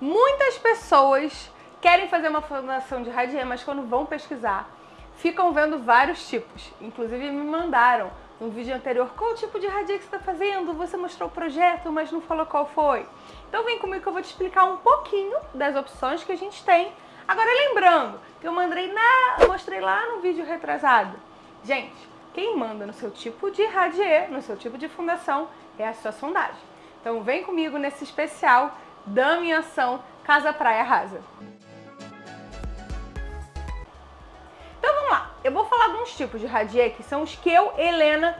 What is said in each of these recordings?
Muitas pessoas querem fazer uma fundação de radier, mas quando vão pesquisar, ficam vendo vários tipos. Inclusive me mandaram no vídeo anterior qual tipo de radier que você está fazendo, você mostrou o projeto, mas não falou qual foi. Então vem comigo que eu vou te explicar um pouquinho das opções que a gente tem. Agora lembrando que eu mandei na, mostrei lá no vídeo retrasado. Gente, quem manda no seu tipo de radier, no seu tipo de fundação, é a sua sondagem. Então vem comigo nesse especial da minha ação Casa Praia Rasa. Então vamos lá, eu vou falar alguns tipos de radier que são os que eu, Helena,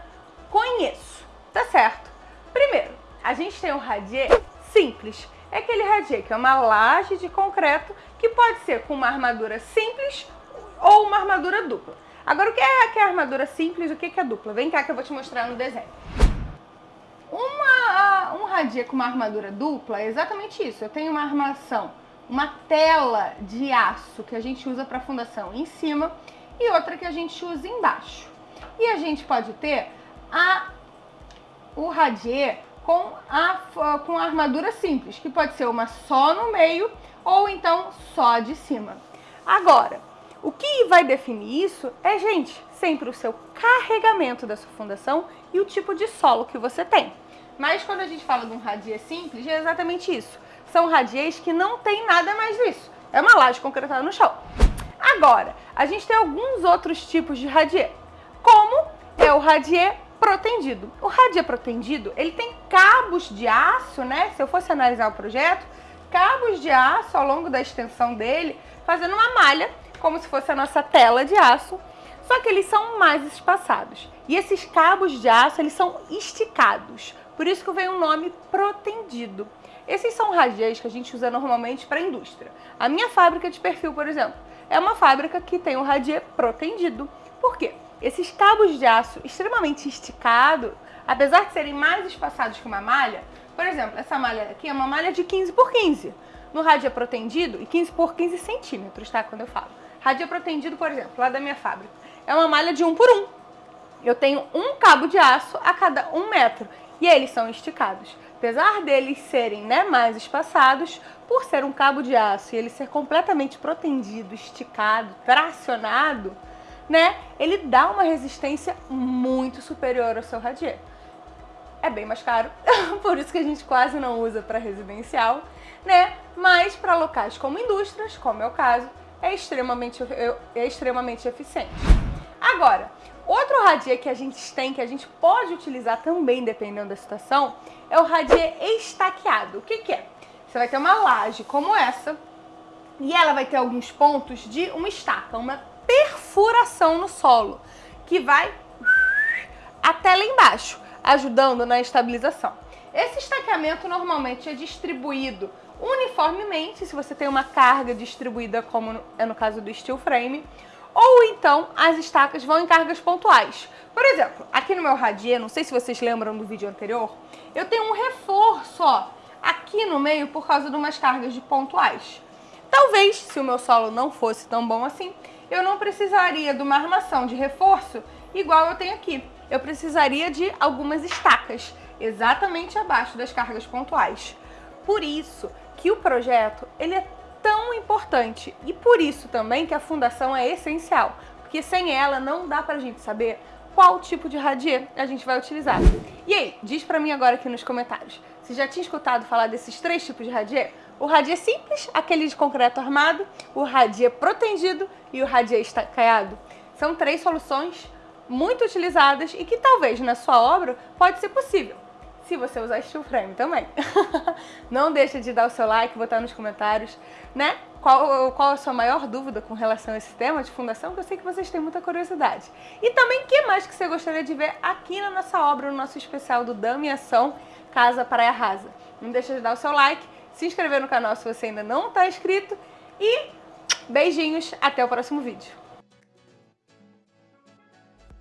conheço, tá certo? Primeiro, a gente tem um radier simples, é aquele radier que é uma laje de concreto que pode ser com uma armadura simples ou uma armadura dupla. Agora, o que é, que é armadura simples o que é dupla? Vem cá que eu vou te mostrar no desenho. Um radier com uma armadura dupla é exatamente isso. Eu tenho uma armação, uma tela de aço que a gente usa para fundação em cima e outra que a gente usa embaixo. E a gente pode ter a, o radier com a, com a armadura simples, que pode ser uma só no meio ou então só de cima. Agora, o que vai definir isso é, gente, sempre o seu carregamento da sua fundação e o tipo de solo que você tem. Mas quando a gente fala de um radier simples, é exatamente isso. São radiers que não tem nada mais disso. É uma laje concretada no chão. Agora, a gente tem alguns outros tipos de radier, como é o radier protendido. O radier protendido, ele tem cabos de aço, né? Se eu fosse analisar o projeto, cabos de aço ao longo da extensão dele, fazendo uma malha, como se fosse a nossa tela de aço, só que eles são mais espaçados. E esses cabos de aço, eles são esticados, por isso que vem o nome protendido. Esses são radiers que a gente usa normalmente para a indústria. A minha fábrica de perfil, por exemplo, é uma fábrica que tem um radier protendido. Por quê? Esses cabos de aço extremamente esticados, apesar de serem mais espaçados que uma malha, por exemplo, essa malha aqui é uma malha de 15 por 15. No rádio protendido, e 15 por 15 centímetros, tá? Quando eu falo. Rádio protendido, por exemplo, lá da minha fábrica, é uma malha de 1 por 1. Eu tenho um cabo de aço a cada um metro e eles são esticados. Apesar deles serem né, mais espaçados, por ser um cabo de aço e ele ser completamente protendido, esticado, tracionado, né, ele dá uma resistência muito superior ao seu radier. É bem mais caro, por isso que a gente quase não usa para residencial, né? Mas para locais como indústrias, como é o caso, é extremamente, é extremamente eficiente. Agora, outro radier que a gente tem, que a gente pode utilizar também, dependendo da situação, é o radier estaqueado. O que, que é? Você vai ter uma laje como essa, e ela vai ter alguns pontos de uma estaca, uma perfuração no solo, que vai até lá embaixo, ajudando na estabilização. Esse estaqueamento normalmente é distribuído uniformemente, se você tem uma carga distribuída, como é no caso do steel frame, ou então as estacas vão em cargas pontuais. Por exemplo, aqui no meu radier, não sei se vocês lembram do vídeo anterior, eu tenho um reforço ó, aqui no meio por causa de umas cargas de pontuais. Talvez, se o meu solo não fosse tão bom assim, eu não precisaria de uma armação de reforço igual eu tenho aqui. Eu precisaria de algumas estacas, exatamente abaixo das cargas pontuais. Por isso que o projeto ele é importante e por isso também que a fundação é essencial, porque sem ela não dá pra gente saber qual tipo de radier a gente vai utilizar. E aí, diz pra mim agora aqui nos comentários, você já tinha escutado falar desses três tipos de radier? O radier simples, aquele de concreto armado, o radier protegido e o radier estacaiado. São três soluções muito utilizadas e que talvez na sua obra pode ser possível se você usar steel frame também. Não deixa de dar o seu like, botar nos comentários, né? Qual, qual a sua maior dúvida com relação a esse tema de fundação, que eu sei que vocês têm muita curiosidade. E também, o que mais que você gostaria de ver aqui na nossa obra, no nosso especial do Dama e Ação Casa Praia Rasa. Não deixa de dar o seu like, se inscrever no canal se você ainda não está inscrito e beijinhos, até o próximo vídeo.